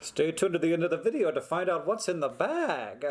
Stay tuned to the end of the video to find out what's in the bag.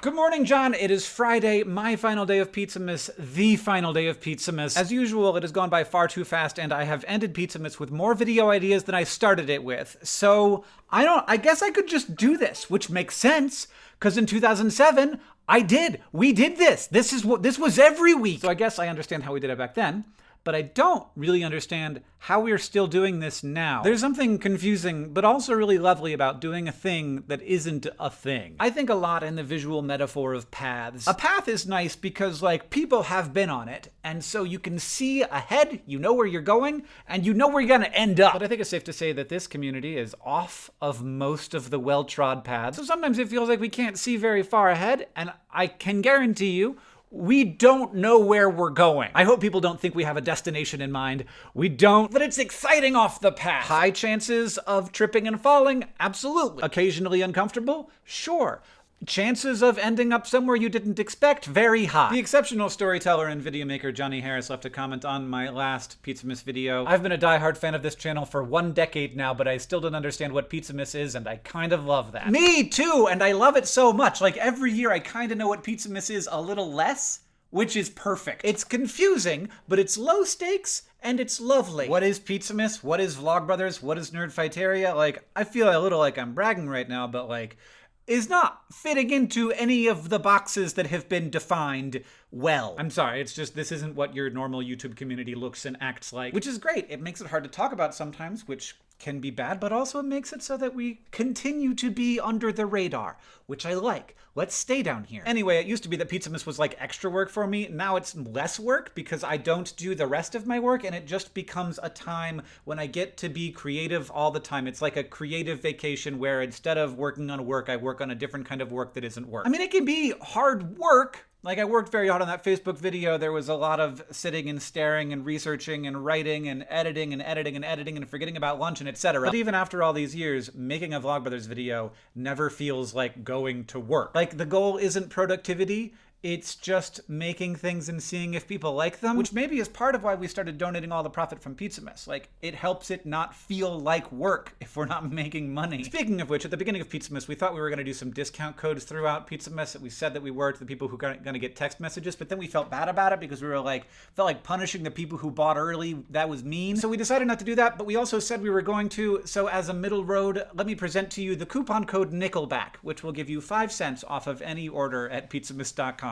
Good morning, John. It is Friday, my final day of Pizzamas, the final day of Pizzamas. As usual, it has gone by far too fast, and I have ended Pizzamas with more video ideas than I started it with. So, I don't, I guess I could just do this, which makes sense, because in 2007, I did. We did this. This is what, this was every week. So I guess I understand how we did it back then but I don't really understand how we're still doing this now. There's something confusing, but also really lovely about doing a thing that isn't a thing. I think a lot in the visual metaphor of paths. A path is nice because, like, people have been on it, and so you can see ahead, you know where you're going, and you know where you're gonna end up. But I think it's safe to say that this community is off of most of the well-trod paths. So sometimes it feels like we can't see very far ahead, and I can guarantee you, we don't know where we're going. I hope people don't think we have a destination in mind. We don't, but it's exciting off the path. High chances of tripping and falling? Absolutely. Occasionally uncomfortable? Sure. Chances of ending up somewhere you didn't expect? Very high. The exceptional storyteller and video maker Johnny Harris left a comment on my last Pizzamas video. I've been a diehard fan of this channel for one decade now, but I still don't understand what Pizzamas is, and I kind of love that. Me too, and I love it so much. Like every year I kind of know what Pizzamas is a little less, which is perfect. It's confusing, but it's low stakes and it's lovely. What is Pizzamas? What is Vlogbrothers? What is Nerdfighteria? Like, I feel a little like I'm bragging right now, but like, is not fitting into any of the boxes that have been defined well. I'm sorry, it's just this isn't what your normal YouTube community looks and acts like, which is great. It makes it hard to talk about sometimes, which can be bad, but also it makes it so that we continue to be under the radar, which I like. Let's stay down here. Anyway, it used to be that Pizzamas was like extra work for me. Now it's less work because I don't do the rest of my work and it just becomes a time when I get to be creative all the time. It's like a creative vacation where instead of working on work, I work on a different kind of work that isn't work. I mean, it can be hard work, like I worked very hard on that Facebook video. There was a lot of sitting and staring and researching and writing and editing and editing and editing and forgetting about lunch and etc. But even after all these years, making a Vlogbrothers video never feels like going to work. Like the goal isn't productivity, it's just making things and seeing if people like them, which maybe is part of why we started donating all the profit from Pizza Pizzamas. Like, it helps it not feel like work if we're not making money. Speaking of which, at the beginning of Pizza Pizzamas, we thought we were going to do some discount codes throughout Pizza Pizzamas that we said that we were to the people who are going to get text messages, but then we felt bad about it because we were like, felt like punishing the people who bought early. That was mean. So we decided not to do that, but we also said we were going to. So as a middle road, let me present to you the coupon code Nickelback, which will give you 5 cents off of any order at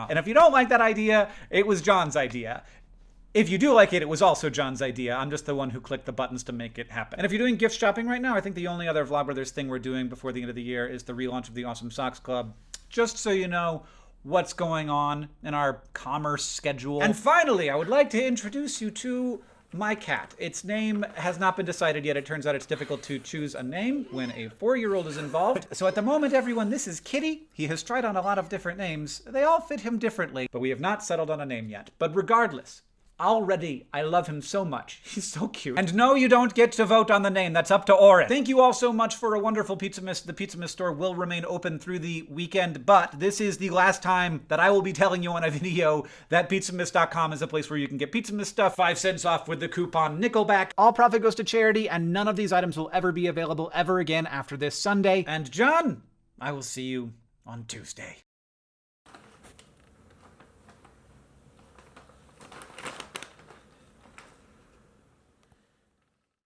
And if you don't like that idea, it was John's idea. If you do like it, it was also John's idea. I'm just the one who clicked the buttons to make it happen. And if you're doing gift shopping right now, I think the only other Vlogbrothers thing we're doing before the end of the year is the relaunch of the Awesome Socks Club. Just so you know what's going on in our commerce schedule. And finally, I would like to introduce you to my cat. Its name has not been decided yet. It turns out it's difficult to choose a name when a four-year-old is involved. So at the moment, everyone, this is Kitty. He has tried on a lot of different names. They all fit him differently, but we have not settled on a name yet. But regardless, Already, I love him so much. He's so cute. And no, you don't get to vote on the name. That's up to Orin. Thank you all so much for a wonderful Pizzamas. The Pizzamas store will remain open through the weekend, but this is the last time that I will be telling you on a video that Pizzamas.com is a place where you can get Pizzamas stuff, 5 cents off with the coupon Nickelback. All profit goes to charity, and none of these items will ever be available ever again after this Sunday. And John, I will see you on Tuesday.